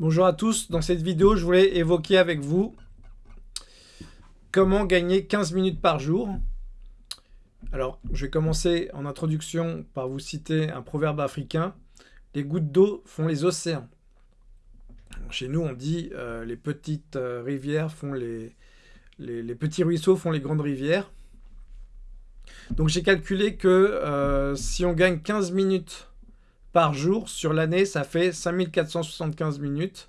Bonjour à tous, dans cette vidéo je voulais évoquer avec vous comment gagner 15 minutes par jour. Alors je vais commencer en introduction par vous citer un proverbe africain. Les gouttes d'eau font les océans. Chez nous on dit euh, les petites euh, rivières font les, les, petits ruisseaux font les grandes rivières. Donc j'ai calculé que euh, si on gagne 15 minutes par jour. Sur l'année, ça fait 5475 minutes.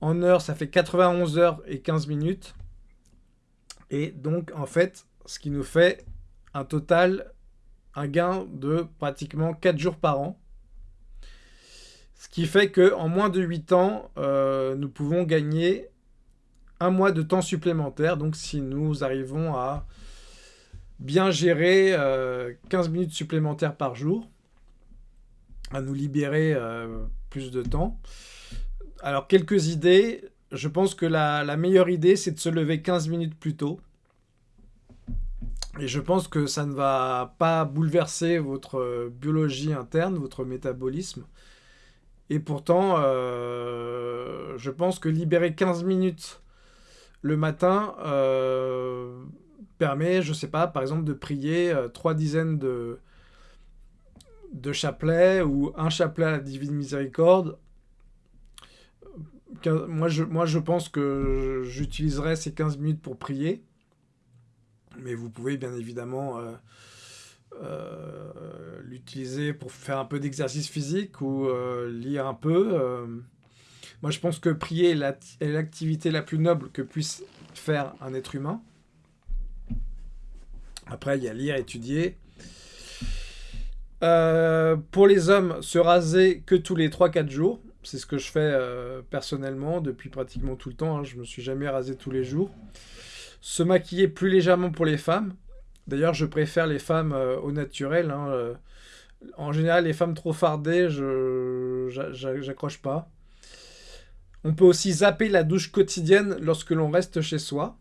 En heure, ça fait 91 heures et 15 minutes. Et donc, en fait, ce qui nous fait un total, un gain de pratiquement 4 jours par an. Ce qui fait qu'en moins de 8 ans, euh, nous pouvons gagner un mois de temps supplémentaire. Donc, si nous arrivons à bien gérer 15 euh, minutes supplémentaires par jour, à nous libérer euh, plus de temps. Alors, quelques idées. Je pense que la, meilleure idée, c'est de se lever 15 minutes plus tôt. Et je pense que ça ne va pas bouleverser votre biologie interne, votre métabolisme. Et pourtant, euh, je pense que libérer 15 minutes le matin euh, permet, je ne sais pas, par exemple, de prier trois dizaines de, de chapelet ou un chapelet à la Divine Miséricorde. Moi je, moi, je pense que j'utiliserai ces 15 minutes pour prier. Mais vous pouvez bien évidemment euh, euh, l'utiliser pour faire un peu d'exercice physique ou euh, lire un peu. moi, je pense que prier est l'activité la plus noble que puisse faire un être humain. Après, il y a lire, étudier. Euh, pour les hommes, se raser que tous les 3-4 jours. C'est ce que je fais euh, personnellement depuis pratiquement tout le temps. Hein. Je me suis jamais rasé tous les jours. Se maquiller plus légèrement pour les femmes. D'ailleurs, je préfère les femmes euh, au naturel. Hein. En général, les femmes trop fardées, je j'accroche pas. On peut aussi zapper la douche quotidienne lorsque l'on reste chez soi.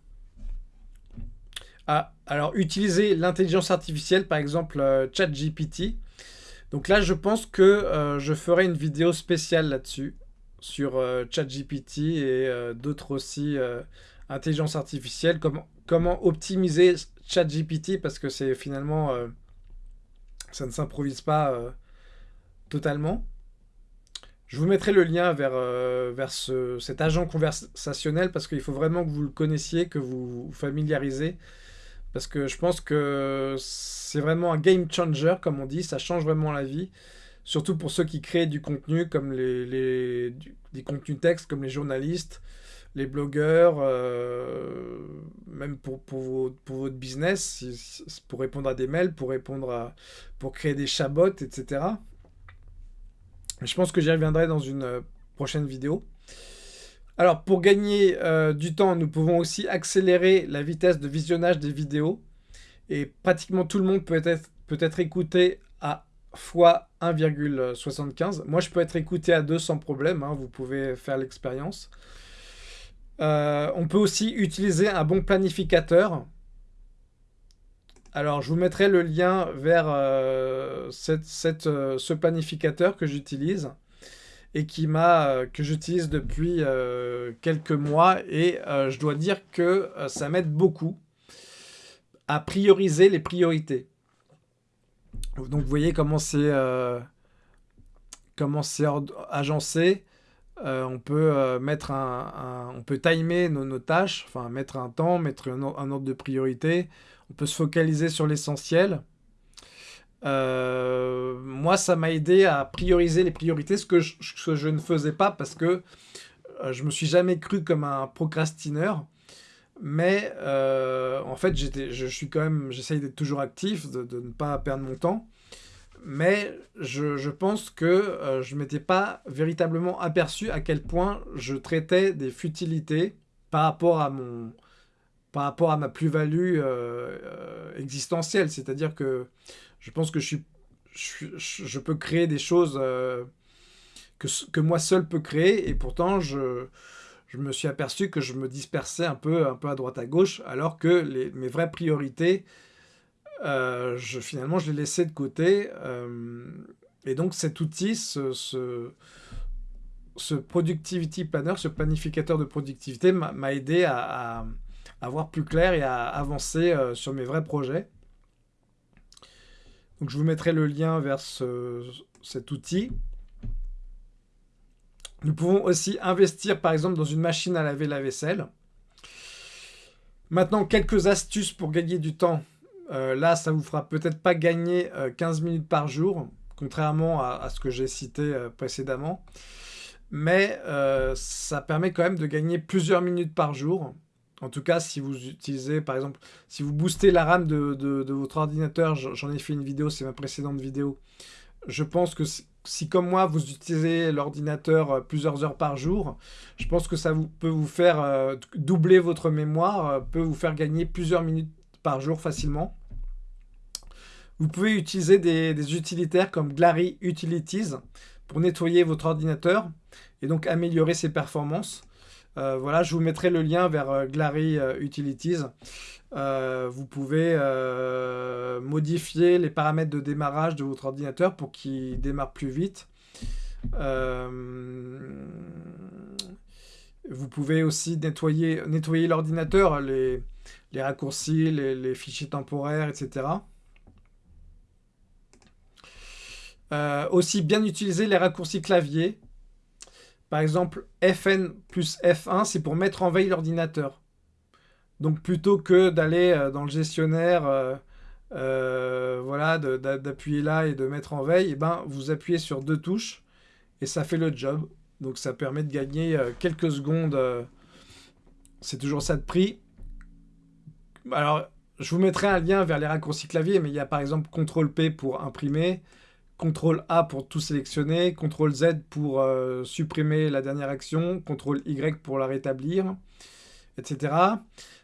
Ah, alors, utiliser l'intelligence artificielle, par exemple ChatGPT, donc là, je pense que euh, je ferai une vidéo spéciale là-dessus, sur euh, ChatGPT et euh, d'autres aussi, intelligence artificielle, comment, optimiser ChatGPT, parce que c'est finalement, ça ne s'improvise pas totalement. Je vous mettrai le lien vers, vers cet agent conversationnel, parce qu'il faut vraiment que vous le connaissiez, que vous vous familiarisez parce que je pense que c'est vraiment un game changer, comme on dit, ça change vraiment la vie. Surtout pour ceux qui créent du contenu, comme les, des contenus textes, comme les journalistes, les blogueurs, euh, même pour, pour, votre business, pour répondre à des mails, pour répondre à, pour créer des chabots, etc. Je pense que j'y reviendrai dans une euh, prochaine vidéo. Alors, pour gagner euh, du temps, nous pouvons aussi accélérer la vitesse de visionnage des vidéos. Et pratiquement tout le monde peut être, écouté à fois 1,75. Moi, je peux être écouté à 2 sans problème. Hein, vous pouvez faire l'expérience. Euh, on peut aussi utiliser un bon planificateur. Alors, je vous mettrai le lien vers euh, ce planificateur que j'utilise et qui m'a euh, que j'utilise depuis euh, quelques mois et euh, je dois dire que ça m'aide beaucoup à prioriser les priorités. Donc vous voyez comment c'est comment c'est agencé. on peut mettre un, on peut timer nos, tâches, enfin mettre un temps, mettre un ordre de priorité. On peut se focaliser sur l'essentiel. Euh, moi, ça m'a aidé à prioriser les priorités, ce que je, ne faisais pas parce que euh, je me suis jamais cru comme un procrastineur. Mais euh, en fait, je suis quand même, j'essaye d'être toujours actif, de, ne pas perdre mon temps. Mais je, pense que je ne m'étais pas véritablement aperçu à quel point je traitais des futilités par rapport à mon, par rapport à ma plus-value existentielle. C'est-à-dire que je pense que je, peux créer des choses euh, que, moi seul peux créer, et pourtant je, me suis aperçu que je me dispersais un peu, un peu à droite à gauche, alors que mes vraies priorités, euh, finalement, je les laissais de côté. Euh, et donc cet outil, ce, Productivity Planner, ce planificateur de productivité m'a aidé à, à, voir plus clair et à avancer sur mes vrais projets. Je vous mettrai le lien vers cet outil. Nous pouvons aussi investir par exemple dans une machine à laver la vaisselle. Maintenant, quelques astuces pour gagner du temps. Euh, là, ça vous fera peut-être pas gagner 15 euh, minutes par jour, contrairement à, ce que j'ai cité euh, précédemment. Mais ça permet quand même de gagner plusieurs minutes par jour. En tout cas, si vous utilisez, par exemple, si vous boostez la RAM de votre ordinateur, j'en ai fait une vidéo, c'est ma précédente vidéo. Je pense que si comme moi, vous utilisez l'ordinateur euh, plusieurs heures par jour, je pense que ça peut vous faire euh, doubler votre mémoire, euh, peut vous faire gagner plusieurs minutes par jour facilement. Vous pouvez utiliser des, utilitaires comme Glary Utilities pour nettoyer votre ordinateur et donc améliorer ses performances. Voilà, je vous mettrai le lien vers Glary Utilities. vous pouvez modifier les paramètres de démarrage de votre ordinateur pour qu'il démarre plus vite. Euh, vous pouvez aussi nettoyer, l'ordinateur, les, raccourcis, les, fichiers temporaires, etc. Euh, aussi bien utiliser les raccourcis clavier. Par exemple, FN plus F1, c'est pour mettre en veille l'ordinateur. Donc plutôt que d'aller euh, dans le gestionnaire euh, voilà, d'appuyer là et de mettre en veille, et eh ben, vous appuyez sur deux touches et ça fait le job. Donc ça permet de gagner euh, quelques secondes. Euh, c'est toujours ça de prix. Alors, je vous mettrai un lien vers les raccourcis clavier, mais il y a par exemple CTRL P pour imprimer, CTRL A pour tout sélectionner, CTRL Z pour supprimer la dernière action, CTRL Y pour la rétablir, etc.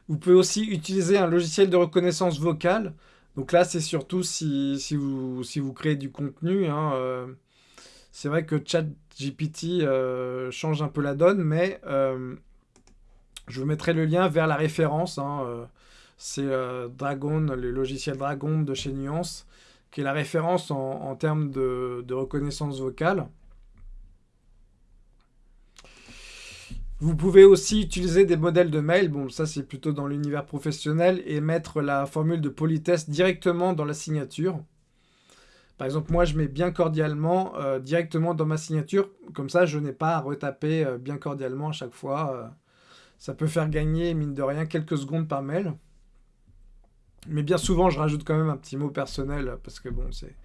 Vous pouvez aussi utiliser un logiciel de reconnaissance vocale. Donc là, c'est surtout si, vous, si vous créez du contenu. Hein, euh, c'est vrai que ChatGPT euh, change un peu la donne, mais euh, je vous mettrai le lien vers la référence. Hein, c'est Dragon, le logiciel Dragon de chez Nuance, qui est la référence en, termes de, reconnaissance vocale. Vous pouvez aussi utiliser des modèles de mail, bon ça c'est plutôt dans l'univers professionnel, et mettre la formule de politesse directement dans la signature. Par exemple, moi je mets bien cordialement euh, directement dans ma signature, comme ça je n'ai pas à retaper euh, bien cordialement à chaque fois. Euh. ça peut faire gagner, mine de rien, quelques secondes par mail. Mais bien souvent je rajoute quand même un petit mot personnel, parce que bon, c'est...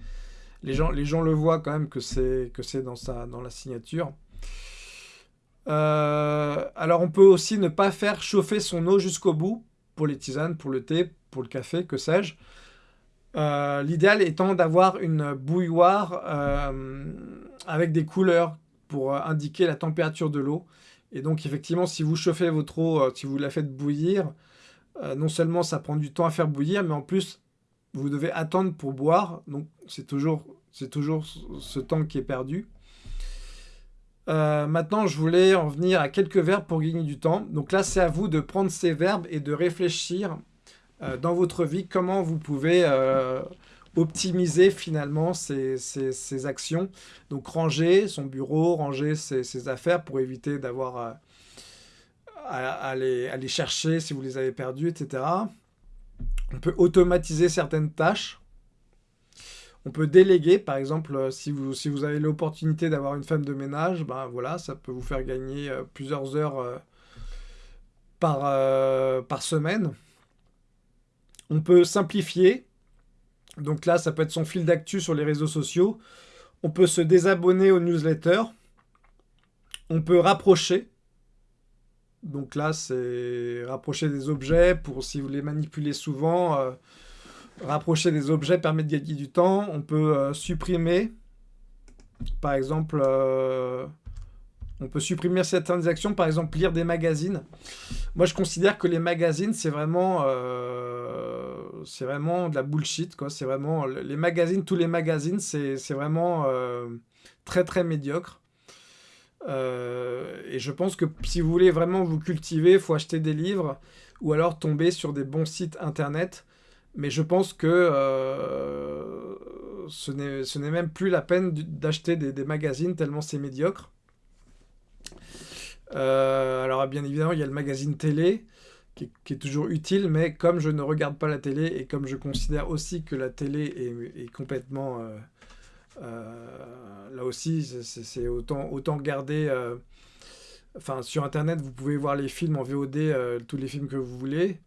Les gens, les le voient quand même que c'est dans, dans la signature. Euh, alors on peut aussi ne pas faire chauffer son eau jusqu'au bout, pour les tisanes, pour le thé, pour le café, que sais-je. Euh, l'idéal étant d'avoir une bouilloire euh, avec des couleurs pour indiquer la température de l'eau. Et donc effectivement, si vous chauffez votre eau, si vous la faites bouillir, non seulement ça prend du temps à faire bouillir, mais en plus, vous devez attendre pour boire. Donc c'est toujours, toujours ce temps qui est perdu. Euh, maintenant, je voulais en venir à quelques verbes pour gagner du temps. Donc là, c'est à vous de prendre ces verbes et de réfléchir euh, dans votre vie comment vous pouvez euh, optimiser finalement ces, actions. Donc ranger son bureau, ranger ses, affaires pour éviter d'avoir à, à les chercher si vous les avez perdues, etc. On peut automatiser certaines tâches. On peut déléguer, par exemple, euh, si vous, si vous avez l'opportunité d'avoir une femme de ménage, ben voilà, ça peut vous faire gagner euh, plusieurs heures euh, par, par semaine. On peut simplifier. Donc là, ça peut être son fil d'actu sur les réseaux sociaux. On peut se désabonner aux newsletters. On peut rapprocher. Donc là, c'est rapprocher des objets pour si vous les manipulez souvent. Rapprocher des objets permet de gagner du temps. On peut euh, supprimer, par exemple, euh, on peut supprimer certaines actions, par exemple lire des magazines. Moi, je considère que les magazines, c'est vraiment, euh, c'est vraiment de la bullshit. C'est vraiment les magazines, tous les magazines, c'est vraiment très très médiocre. Et je pense que si vous voulez vraiment vous cultiver, il faut acheter des livres ou alors tomber sur des bons sites internet mais je pense que euh, ce n'est même plus la peine d'acheter des, magazines tellement c'est médiocre. alors bien évidemment, il y a le magazine télé, qui est, toujours utile, mais comme je ne regarde pas la télé et comme je considère aussi que la télé est, complètement... là aussi, c'est autant, autant garder Enfin, sur Internet, vous pouvez voir les films en VOD, euh, tous les films que vous voulez.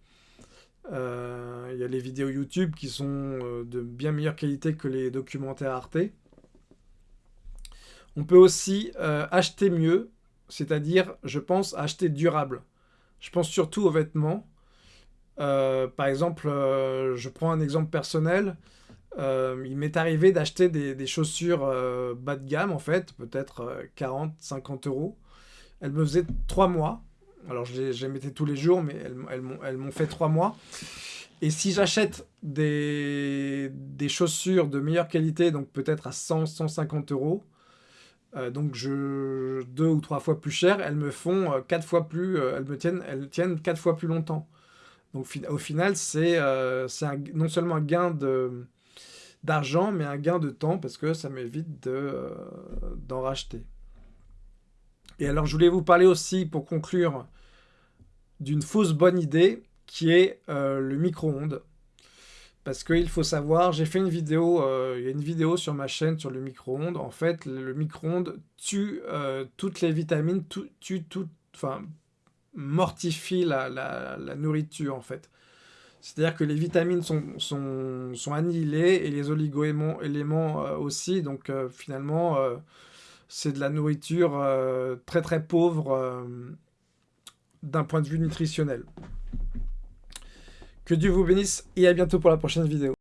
Euh, il y a les vidéos YouTube qui sont euh, de bien meilleure qualité que les documentaires Arte. On peut aussi acheter mieux, c'est-à-dire, je pense, acheter durable. Je pense surtout aux vêtements. par exemple, je prends un exemple personnel. Il m'est arrivé d'acheter des, des, chaussures bas de gamme, en fait, peut-être 40, 50 euros. Elle me faisait trois mois. Alors, je les, mettais tous les jours, mais elles, m'ont fait trois mois. Et si j'achète des, chaussures de meilleure qualité, donc peut-être à 100, 150 euros, euh, donc je, deux ou trois fois plus cher, elles me font euh, quatre fois plus, euh, elles me tiennent, elles tiennent quatre fois plus longtemps. Donc au final, c'est non seulement un gain d'argent, mais un gain de temps parce que ça m'évite d'en racheter. Et alors, je voulais vous parler aussi, pour conclure, d'une fausse bonne idée qui est euh, le micro-ondes. Parce qu'il faut savoir, j'ai fait une vidéo, euh, il y a une vidéo sur ma chaîne sur le micro-ondes. En fait, le micro-ondes tue euh, toutes les vitamines, tue tout, enfin, mortifie la, nourriture, en fait. C'est-à-dire que les vitamines sont, sont, sont, annihilées et les oligo-éléments aussi. Donc, finalement c'est de la nourriture euh, très très pauvre euh, d'un point de vue nutritionnel. Que Dieu vous bénisse et à bientôt pour la prochaine vidéo.